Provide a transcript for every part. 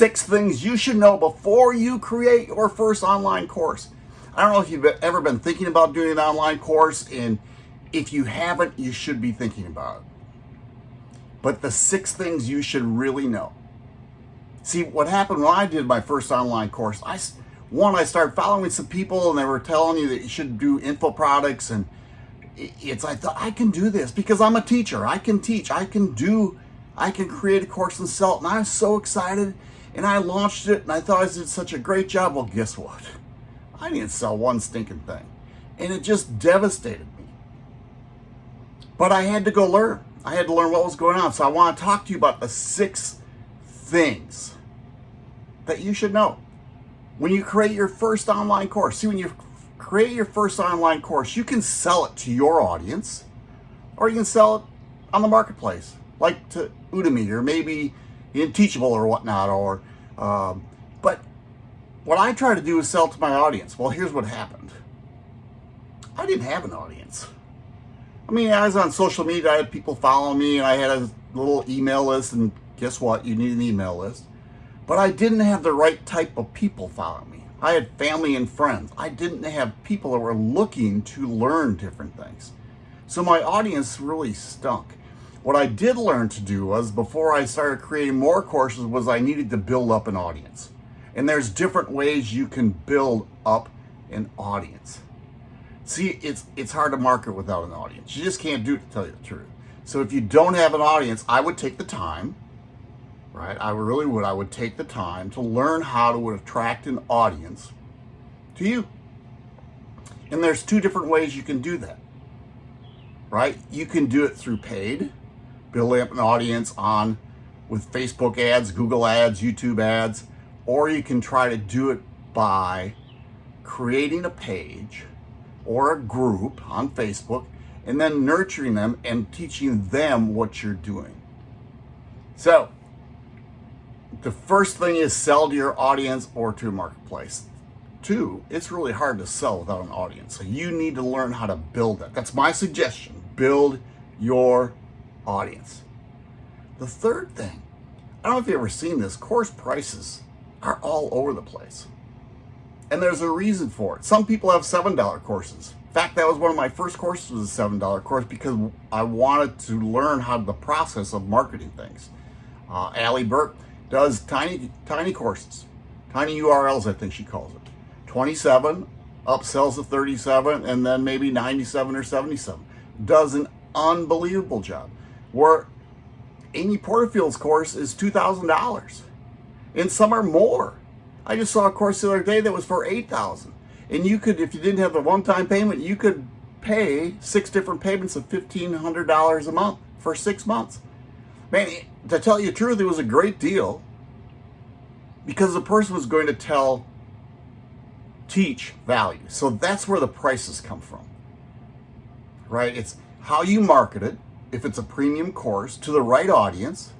six things you should know before you create your first online course. I don't know if you've ever been thinking about doing an online course, and if you haven't, you should be thinking about it. But the six things you should really know. See, what happened when I did my first online course, I, one, I started following some people and they were telling you that you should do info products and it's I thought I can do this because I'm a teacher. I can teach. I can do I can create a course and sell it. And I was so excited and I launched it and I thought I did such a great job. Well, guess what? I didn't sell one stinking thing. And it just devastated me. But I had to go learn. I had to learn what was going on. So I want to talk to you about the six things that you should know when you create your first online course. See, when you create your first online course, you can sell it to your audience or you can sell it on the marketplace, like to Udemy or maybe in Teachable or whatnot. Or, um, but what I try to do is sell to my audience. Well, here's what happened. I didn't have an audience. I mean, I was on social media, I had people following me, and I had a little email list, and guess what? You need an email list. But I didn't have the right type of people following me. I had family and friends. I didn't have people that were looking to learn different things. So my audience really stunk. What I did learn to do was before I started creating more courses was I needed to build up an audience. And there's different ways you can build up an audience. See, it's it's hard to market without an audience. You just can't do it to tell you the truth. So if you don't have an audience, I would take the time, right? I really would. I would take the time to learn how to attract an audience to you. And there's two different ways you can do that, right? You can do it through paid, building up an audience on with Facebook ads, Google ads, YouTube ads, or you can try to do it by creating a page or a group on Facebook and then nurturing them and teaching them what you're doing. So, the first thing is sell to your audience or to a marketplace. Two, it's really hard to sell without an audience. So you need to learn how to build that. That's my suggestion. Build your audience. The third thing, I don't know if you've ever seen this, course prices are all over the place. And there's a reason for it. Some people have $7 courses. In fact, that was one of my first courses was a $7 course because I wanted to learn how the process of marketing things. Uh, Allie Bjerk does tiny, tiny courses, tiny URLs, I think she calls it. 27, upsells to 37, and then maybe 97 or 77. Does an unbelievable job. Where Amy Porterfield's course is $2,000 and some are more. I just saw a course the other day that was for 8000 And you could, if you didn't have the one-time payment, you could pay six different payments of $1,500 a month for six months. Man, to tell you the truth, it was a great deal because the person was going to tell, teach value. So that's where the prices come from, right? It's how you market it, if it's a premium course, to the right audience,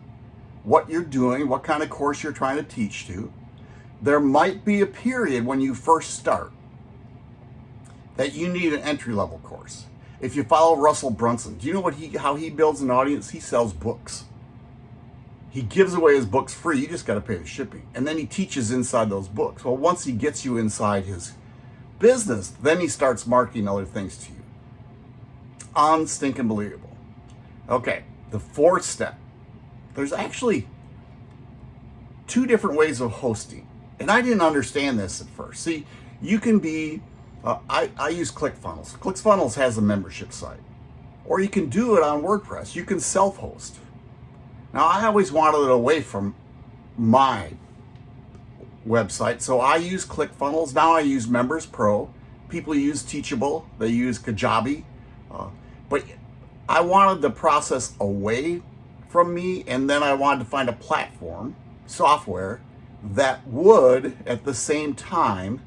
what you're doing, what kind of course you're trying to teach to. There might be a period when you first start that you need an entry level course. If you follow Russell Brunson, do you know what he how he builds an audience? He sells books. He gives away his books free. You just got to pay the shipping. And then he teaches inside those books. Well, once he gets you inside his business, then he starts marketing other things to you. Unstinking believable. Okay, the fourth step there's actually two different ways of hosting. And I didn't understand this at first. See, you can be, uh, I, I use ClickFunnels. ClickFunnels has a membership site. Or you can do it on WordPress. You can self-host. Now, I always wanted it away from my website, so I use ClickFunnels. Now I use Members Pro. People use Teachable. They use Kajabi. Uh, but I wanted the process away from me and then I wanted to find a platform, software, that would at the same time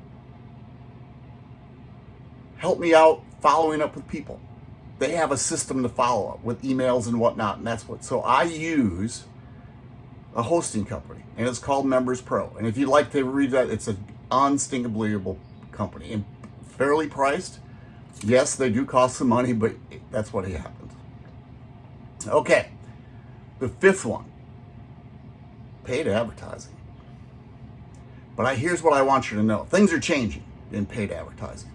help me out following up with people. They have a system to follow up with emails and whatnot, and that's what. So I use a hosting company, and it's called Members Pro. And if you'd like to read that, it's an unstinkably company and fairly priced. Yes, they do cost some money, but that's what happened. Okay, the fifth one, paid advertising. But I, here's what I want you to know. Things are changing in paid advertising.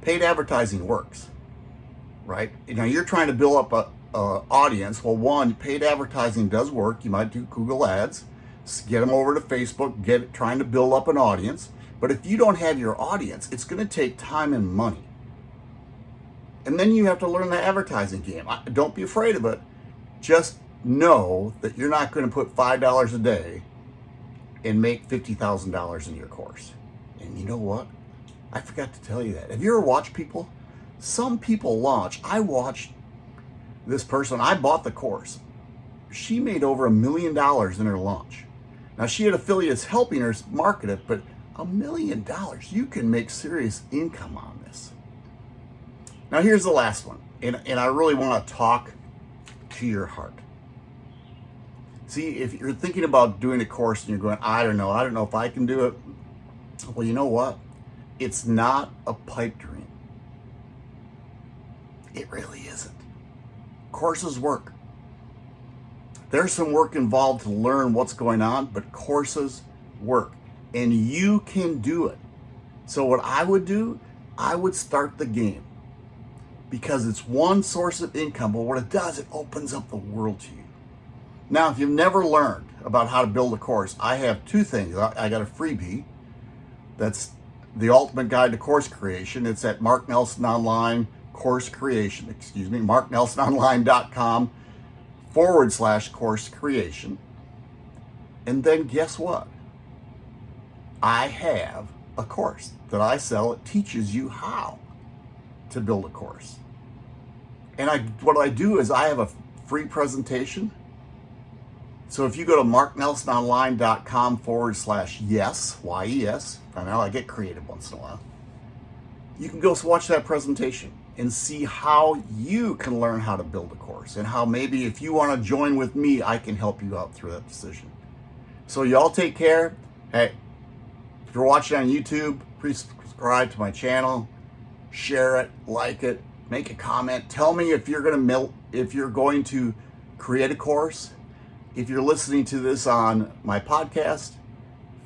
Paid advertising works, right? You know, you're trying to build up a, a audience. Well, one, paid advertising does work. You might do Google ads, get them over to Facebook, get trying to build up an audience. But if you don't have your audience, it's going to take time and money. And then you have to learn the advertising game. Don't be afraid of it. Just know that you're not going to put $5 a day and make $50,000 in your course. And you know what? I forgot to tell you that. Have you ever watched people? Some people launch. I watched this person. I bought the course. She made over a million dollars in her launch. Now she had affiliates helping her market it, but a million dollars, you can make serious income on this. Now here's the last one, and, and I really want to talk to your heart. See, if you're thinking about doing a course and you're going, I don't know, I don't know if I can do it. Well, you know what? It's not a pipe dream. It really isn't. Courses work. There's some work involved to learn what's going on, but courses work and you can do it. So what I would do, I would start the game because it's one source of income, but what it does, it opens up the world to you. Now, if you've never learned about how to build a course, I have two things. I got a freebie that's the ultimate guide to course creation. It's at Mark Nelson Online course creation, excuse me, marknelsononline.com forward slash course creation. And then guess what? I have a course that I sell. It teaches you how to build a course. And I, what I do is I have a free presentation. So if you go to marknelsononline.com forward slash yes, Y-E-S, I know I get creative once in a while, you can go watch that presentation and see how you can learn how to build a course and how maybe if you want to join with me, I can help you out through that decision. So y'all take care. Hey, if you're watching on YouTube, please subscribe to my channel, share it, like it, make a comment. Tell me if you're going to if you're going to create a course. If you're listening to this on my podcast,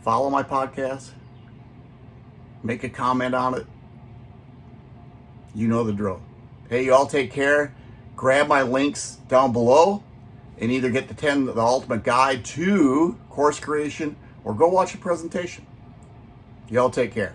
follow my podcast, make a comment on it. You know the drill. Hey, you all take care. Grab my links down below and either get the 10, the ultimate guide to course creation or go watch a presentation. Y'all take care.